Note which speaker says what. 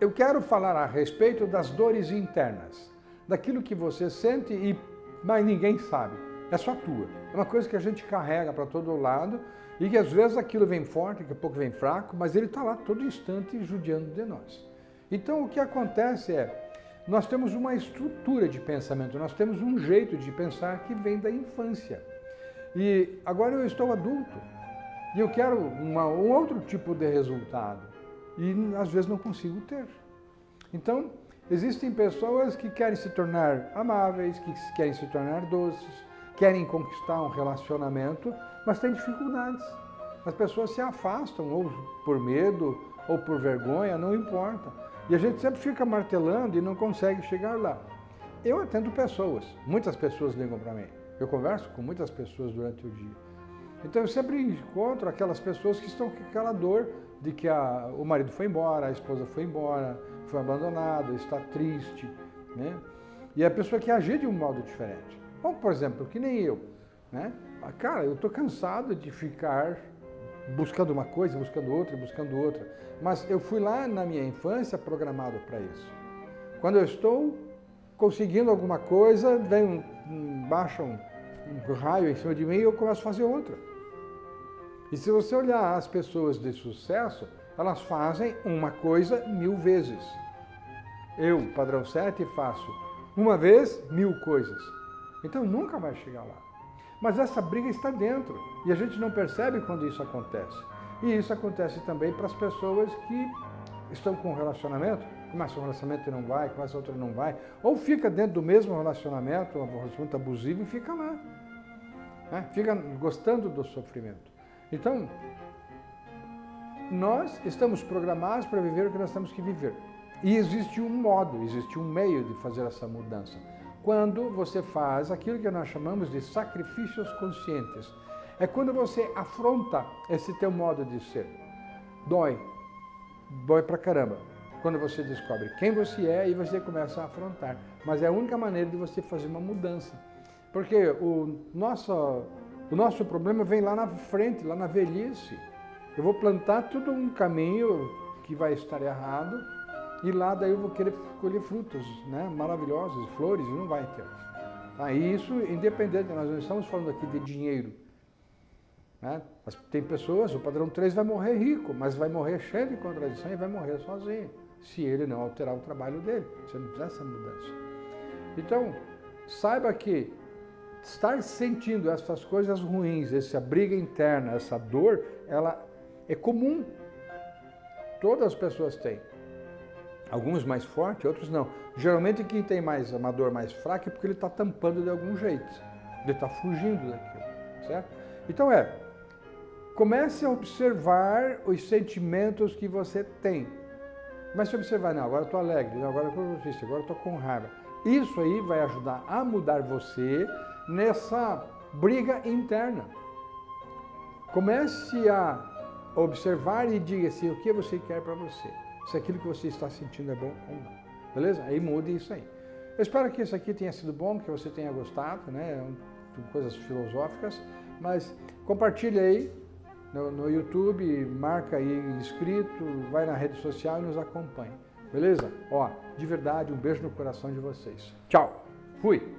Speaker 1: eu quero falar a respeito das dores internas, daquilo que você sente e mas ninguém sabe, é só tua. É uma coisa que a gente carrega para todo lado e que às vezes aquilo vem forte, daqui a pouco vem fraco, mas ele está lá todo instante judiando de nós. Então o que acontece é, nós temos uma estrutura de pensamento, nós temos um jeito de pensar que vem da infância. E agora eu estou adulto e eu quero uma, um outro tipo de resultado e às vezes não consigo ter. Então, existem pessoas que querem se tornar amáveis, que querem se tornar doces, querem conquistar um relacionamento, mas têm dificuldades. As pessoas se afastam, ou por medo, ou por vergonha, não importa. E a gente sempre fica martelando e não consegue chegar lá. Eu atendo pessoas, muitas pessoas ligam para mim. Eu converso com muitas pessoas durante o dia. Então eu sempre encontro aquelas pessoas que estão com aquela dor de que a, o marido foi embora, a esposa foi embora, foi abandonada, está triste. Né? E a pessoa quer agir de um modo diferente. Bom, por exemplo, que nem eu. Né? Ah, cara, eu estou cansado de ficar buscando uma coisa, buscando outra, buscando outra. Mas eu fui lá na minha infância programado para isso. Quando eu estou conseguindo alguma coisa, vem um, um, baixa um, um raio em cima de mim e eu começo a fazer outra. E se você olhar as pessoas de sucesso, elas fazem uma coisa mil vezes. Eu, padrão 7, faço uma vez mil coisas. Então nunca vai chegar lá. Mas essa briga está dentro e a gente não percebe quando isso acontece. E isso acontece também para as pessoas que estão com um relacionamento, começa um relacionamento e não vai, começa outro e não vai, ou fica dentro do mesmo relacionamento, um relacionamento abusivo e fica lá. Né? Fica gostando do sofrimento. Então, nós estamos programados para viver o que nós temos que viver. E existe um modo, existe um meio de fazer essa mudança. Quando você faz aquilo que nós chamamos de sacrifícios conscientes. É quando você afronta esse teu modo de ser. Dói. Dói pra caramba. Quando você descobre quem você é e você começa a afrontar. Mas é a única maneira de você fazer uma mudança. Porque o nosso o nosso problema vem lá na frente, lá na velhice. Eu vou plantar tudo um caminho que vai estar errado e lá daí eu vou querer colher frutos né, maravilhosos, flores, e não vai ter. Ah, isso independente, nós não estamos falando aqui de dinheiro. Né? Tem pessoas, o padrão 3 vai morrer rico, mas vai morrer cheio de contradição e vai morrer sozinho, se ele não alterar o trabalho dele, se ele não fizer essa mudança. Então, saiba que estar sentindo essas coisas ruins, essa briga interna, essa dor, ela é comum. Todas as pessoas têm. Alguns mais fortes, outros não. Geralmente quem tem mais uma dor mais fraca é porque ele está tampando de algum jeito. Ele está fugindo daquilo, certo? Então é, comece a observar os sentimentos que você tem. Comece a observar, não, agora eu estou alegre, não, agora eu estou triste, agora eu estou com raiva. Isso aí vai ajudar a mudar você nessa briga interna. Comece a observar e diga assim, o que você quer para você. Se aquilo que você está sentindo é bom ou não. Beleza? Aí mude isso aí. Eu espero que isso aqui tenha sido bom, que você tenha gostado, né? Coisas filosóficas, mas compartilhe aí no, no YouTube, marca aí inscrito, vai na rede social e nos acompanhe. Beleza? Ó, de verdade, um beijo no coração de vocês. Tchau. Fui.